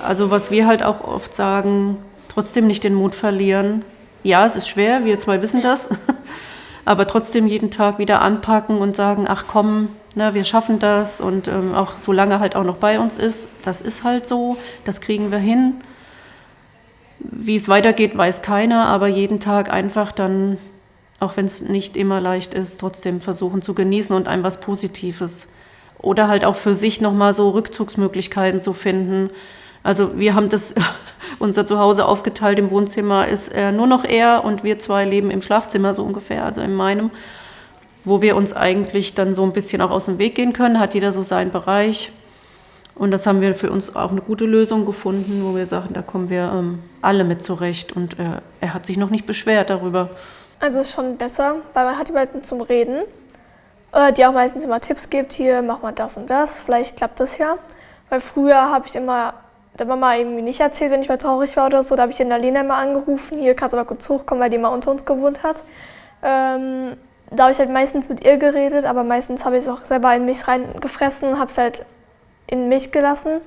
also was wir halt auch oft sagen, trotzdem nicht den Mut verlieren. Ja, es ist schwer, wir zwei wissen das, aber trotzdem jeden Tag wieder anpacken und sagen, ach komm, na, wir schaffen das und ähm, auch solange halt auch noch bei uns ist, das ist halt so, das kriegen wir hin. Wie es weitergeht, weiß keiner, aber jeden Tag einfach dann, auch wenn es nicht immer leicht ist, trotzdem versuchen zu genießen und einem was Positives. Oder halt auch für sich nochmal so Rückzugsmöglichkeiten zu finden. Also wir haben das, unser Zuhause aufgeteilt, im Wohnzimmer ist nur noch er und wir zwei leben im Schlafzimmer so ungefähr, also in meinem, wo wir uns eigentlich dann so ein bisschen auch aus dem Weg gehen können, hat jeder so seinen Bereich. Und das haben wir für uns auch eine gute Lösung gefunden, wo wir sagen, da kommen wir ähm, alle mit zurecht. Und äh, er hat sich noch nicht beschwert darüber. Also schon besser, weil man hat jemanden zum Reden, äh, die auch meistens immer Tipps gibt, hier mach mal das und das, vielleicht klappt das ja. Weil früher habe ich immer der Mama irgendwie nicht erzählt, wenn ich mal traurig war oder so. Da habe ich den Alena immer angerufen, hier kannst du mal kurz hochkommen, weil die immer unter uns gewohnt hat. Ähm, da habe ich halt meistens mit ihr geredet, aber meistens habe ich es auch selber in mich reingefressen und habe es halt in mich gelassen.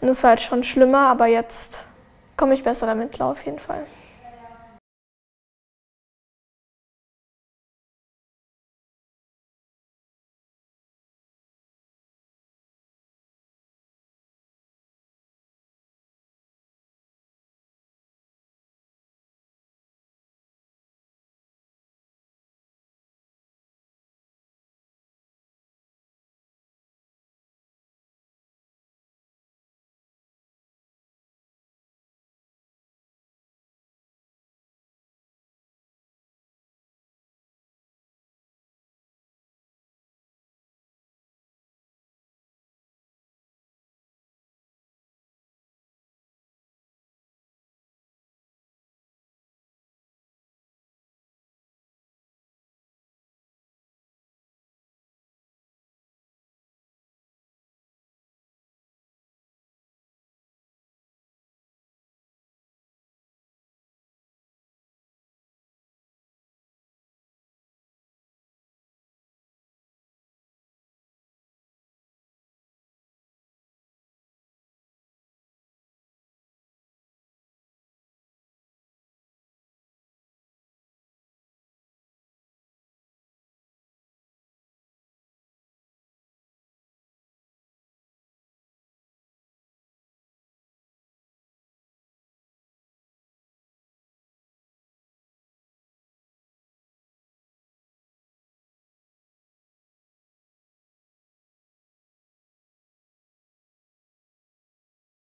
Und das war halt schon schlimmer, aber jetzt komme ich besser damit klar auf jeden Fall.